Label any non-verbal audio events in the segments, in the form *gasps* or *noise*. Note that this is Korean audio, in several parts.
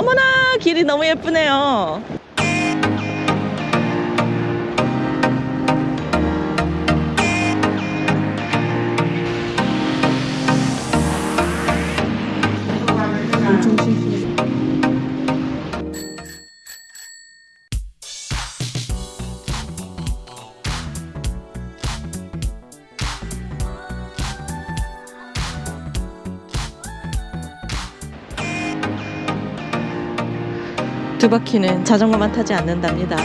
어머나 길이 너무 예쁘네요. 바퀴는 자전거만 타지 않는답니다.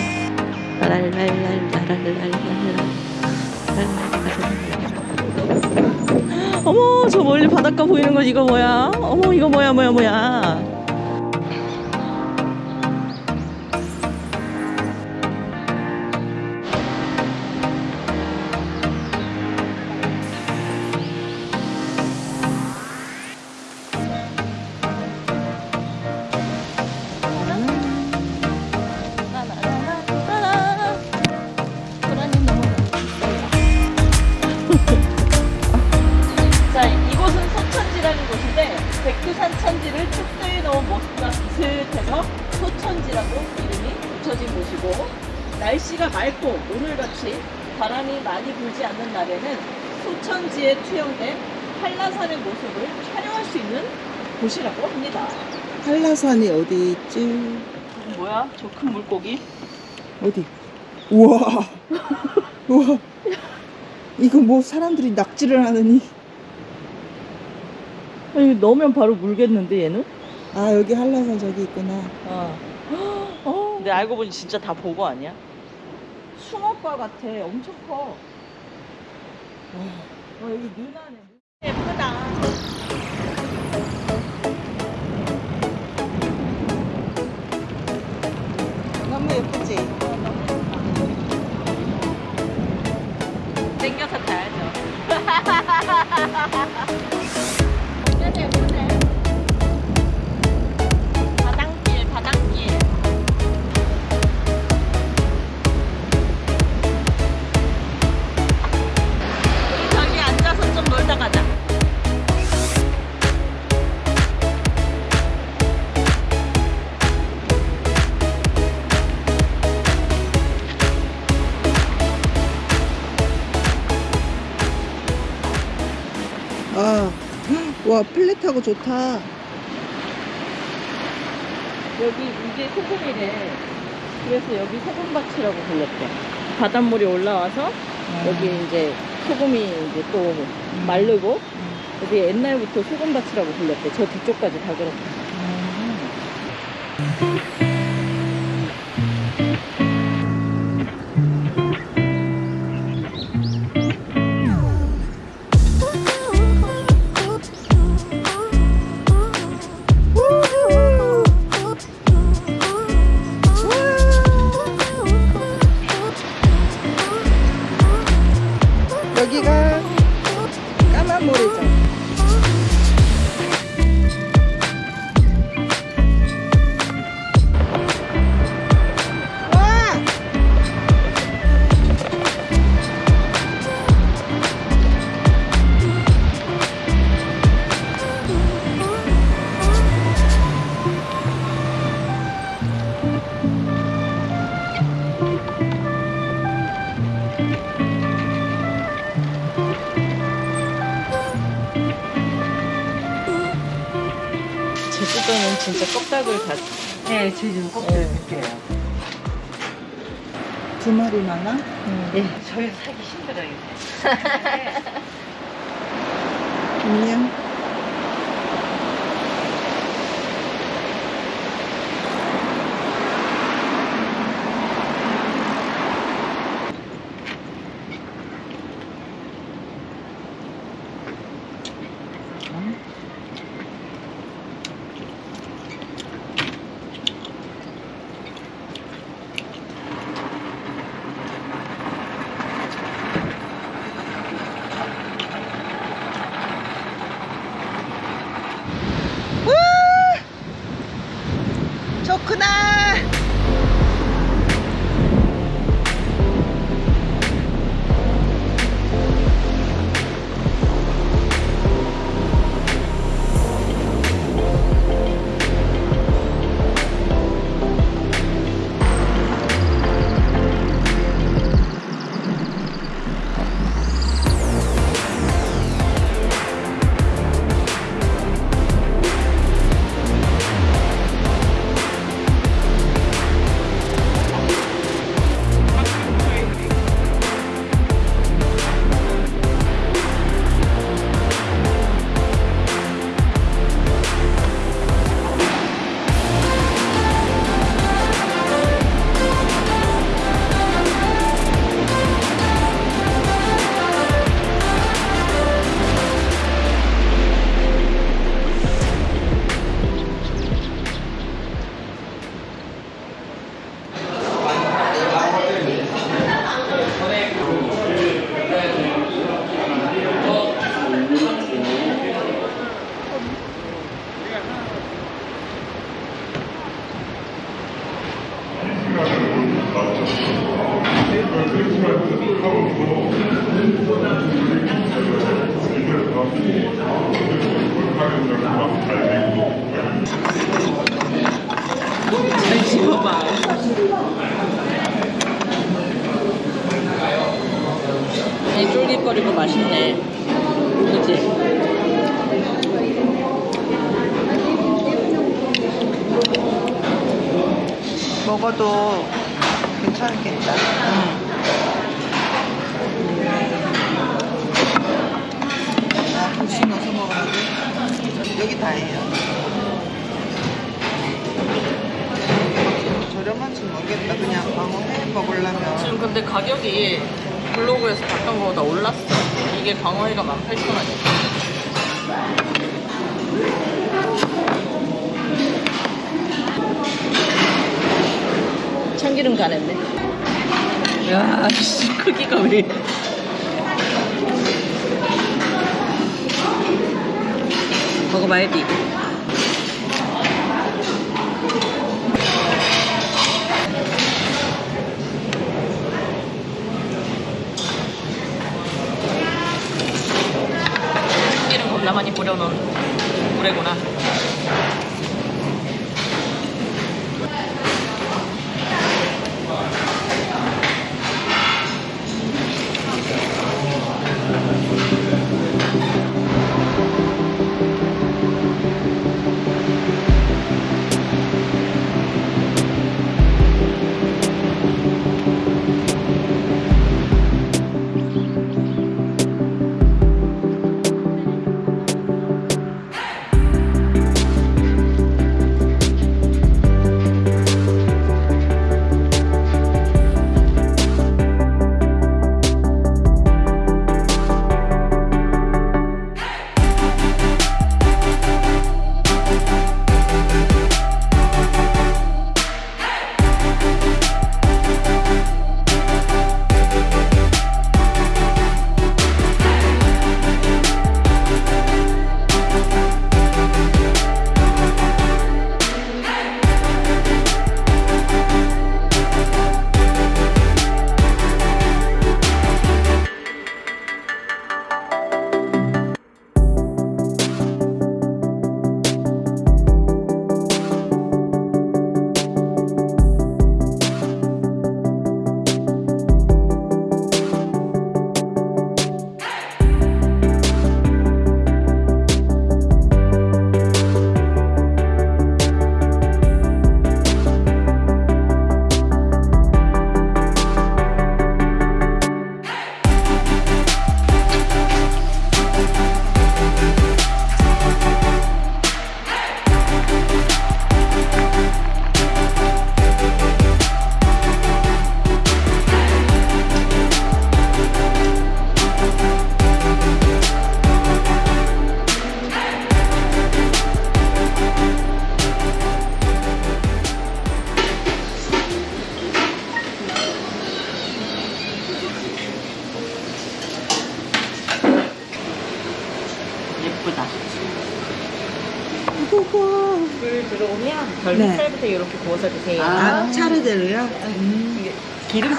어머 저 멀리 바닷가 보이는 거 이거 뭐야? 어머 이거 뭐야 뭐야 뭐야? 산 천지를 축소해 놓은 모습과 비슷해서 소천지라고 이름이 붙여진 곳이고 날씨가 맑고 오늘같이 바람이 많이 불지 않는 날에는 소천지에 투영된 한라산의 모습을 촬영할 수 있는 곳이라고 합니다. 한라산이 어디 있지? 뭐야? 저 큰 물고기? 어디? 우와. 우와. 이거 뭐 사람들이 낙지를 하느니. 아니, 넣으면 바로 물겠는데 얘는? 아, 여기 한라산 저기 있구나. 어. *gasps* 어. 근데 알고 보니 진짜 다 보고 아니야? 숭어과 같아. 엄청 커. 와, 여기 눈안에 예쁘다. 너무 예쁘지? 땡겨서 타야죠. *laughs* 바 와, 플랫하고 좋다. 여기 이게 소금이래. 그래서 여기 소금밭이라고 불렀대. 바닷물이 올라와서 여기 이제 소금이 이제 또 마르고 여기 옛날부터 소금밭이라고 불렀대. 저 뒤쪽까지 다 그렇대. 여 네, 제주는 꼭 네. 드릴게요. 두 마리 많아? 네, 저희 사기 힘들어요. 안녕. 먹어도 괜찮겠다. 먹어야 돼. 여기 다예요. 저렴한지 모르겠다. 그냥 광어회 먹으려면. 지금 근데 가격이 블로그에서 봤던 거보다 올랐어. 이게 광어회가 18,000원이야. 참기름 간했네. 야, 씨, 크기가 왜 이래. 먹어봐야지. 참기름 겁나 많이 뿌려놓은 물회구나.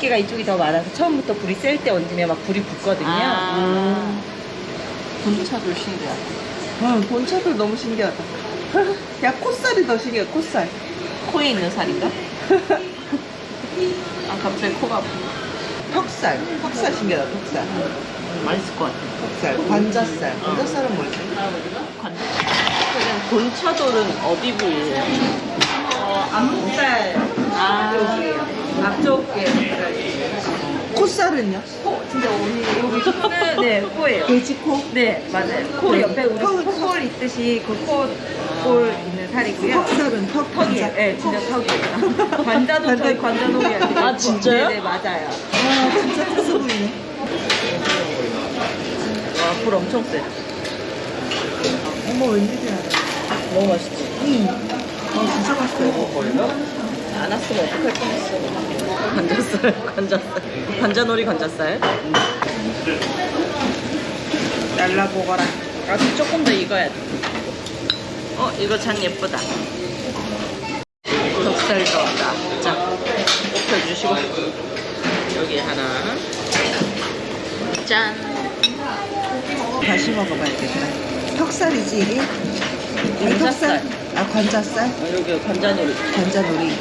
기름기가 이쪽이 더 많아서 처음부터 불이 셀 때 얹으면 막 불이 붙거든요. 아. 분차도 신기하다. 응, 본차도 너무 신기하다. *laughs* 야, 콧살이 더 신기해, 콧살. 코에 있는 살인가? *laughs* 아 갑자기 코가 아프네. 턱살. 턱살 신기하다, 턱살. 음, 맛있을 것 같아. 턱살. 관자살. 관자살은 뭐지? 관자. 본차돌은 어디 부위예요? 어, 앞목살 아, 앞쪽에 콧살은요? 코 진짜 오늘 여기 코는 네 코예요. 돼지코? 네 맞아요. 코 네. 옆에 우리 턱- 코골 있듯이 그 코골 있는 살이고요. 턱살은 턱, 턱이에요. 관자. 네, 진짜 턱이에요. *laughs* 관자도 저희 관자놀이한테. 아, 진짜요? 네네 맞아요. 아, 진짜 특수 부위네. 와, 불 엄청 세. 어머, 웬일이야. 너무 맛있지? 응. 어, 진짜 맛있어. 안 왔으면 어떡할 뻔했어. 관자살, 관자살. 관자놀이 관자살. 잘라보거라. 아직 조금 더 익어야 돼. 어, 이거 장 예쁘다. 덕살 넣었다. 자, 펴주시고. 여기 하나. 짠. 다시 먹어봐야겠다. 턱살이지 이게? 턱살? 아 관자살? 어, 여기 관자놀이. 관자놀이.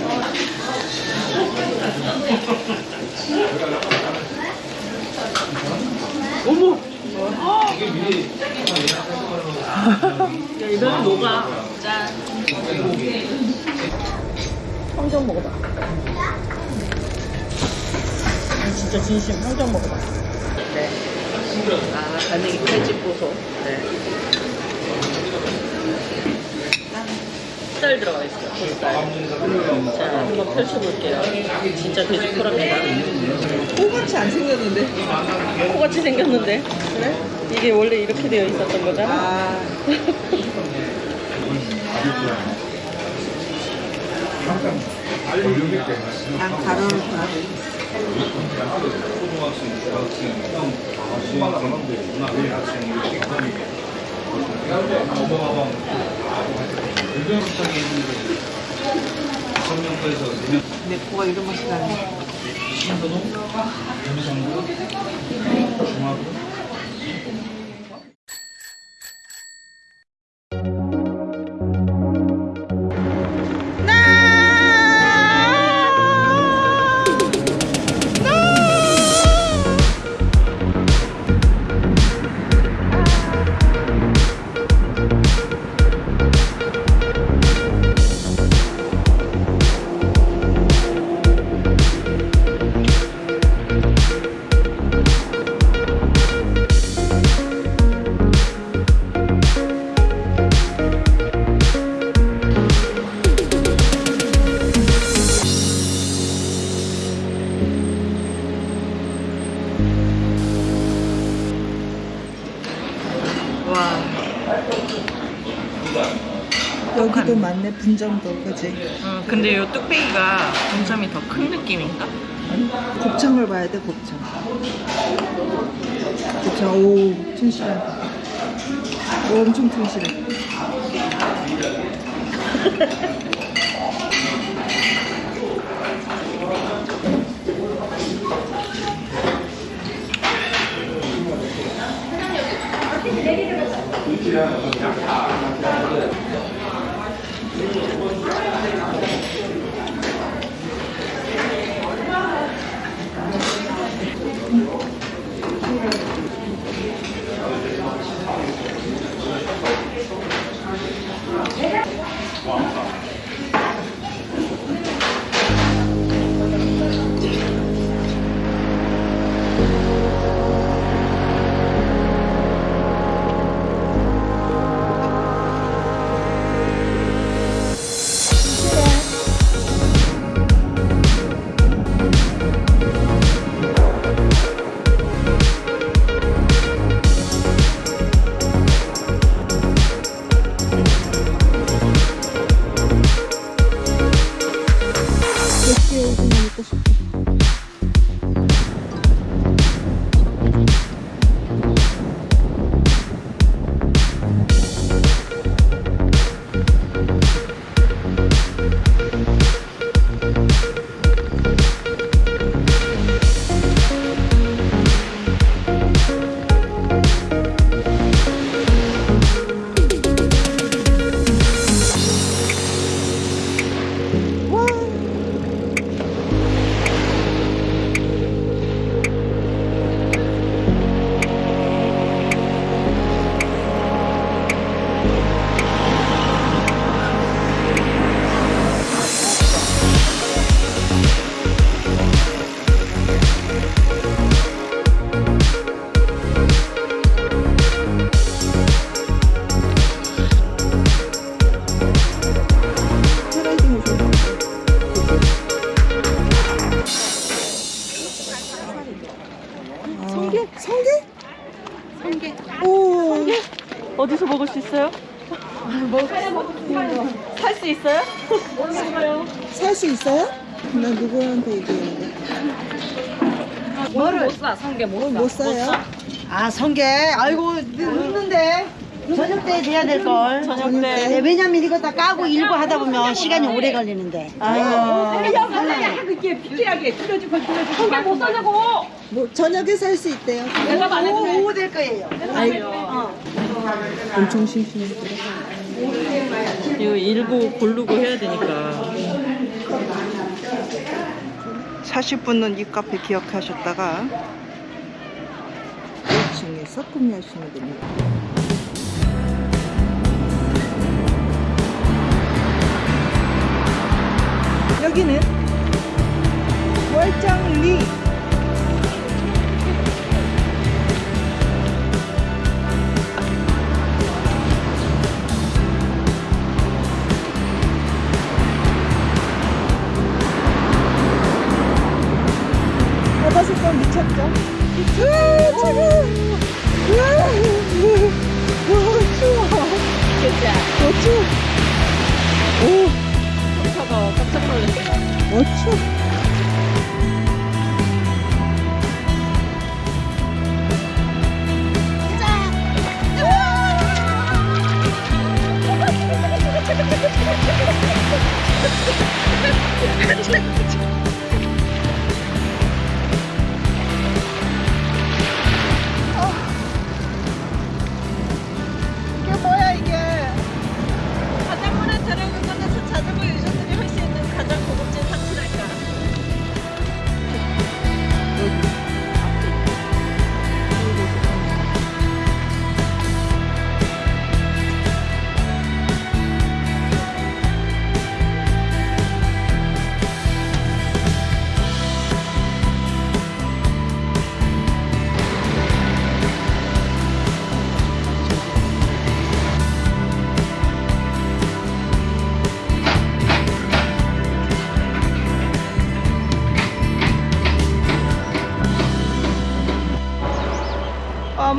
어머. 야, 이거는 녹아. 짠. 황정 먹어봐. 아, 진짜 진심 황정 먹어봐. 네. 아, 간이 칼집 보소. 네. 살 들어가 있어요. 살. 자, 한번 펼쳐볼게요. 진짜 돼지 코랍니다. 코같이 안 생겼는데? 코같이 생겼는데. 그래? 이게 원래 이렇게 되어 있었던 거잖아. 아 난 가로를 봐. 내 코가 이런 맛이 나네. 와. 많네 분점도 그지? 음, 근데 이 뚝배기가 분점이 더 큰 느낌인가? 곱창을 봐야 돼 곱창. 곱창 오 튼실하다. 오, 엄청 튼실해. *laughs* 나 누구한테 얘기했는데. 뭐를 못 사, 성게 못 사. 못 사요? 아 성게 아이고 늦는데 저녁 때 돼야 될 걸 저녁 때. 네, 왜냐면 이거 다 까고 일고 하다 보면 시간이 오래 걸리는데 아이고. 성게 못 사냐고! 뭐 저녁에 살 수 있대요. 내가 돼. 오후 될 거예요. 아이고. 엄청 심심해. 이거 일부 고르고 해야 되니까. 40분은 이 카페 기억하셨다가 1층에서 구매하시면 됩니다. 여기는 월장리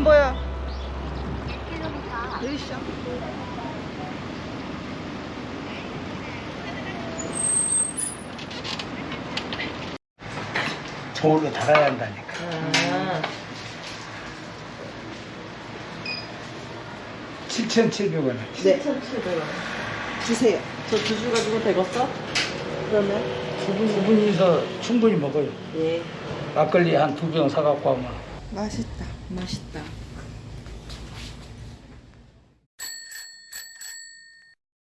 보여. 여기 있어. 저울로 달아야 한다니까. 아, 7,700원. 네. 주세요. 저두주 가지고 되겠어? 그러면? 두 분, 두 분이서 충분히 먹어요. 예. 막걸리 한 두 병 사갖고 하면. 맛있다. 맛있다.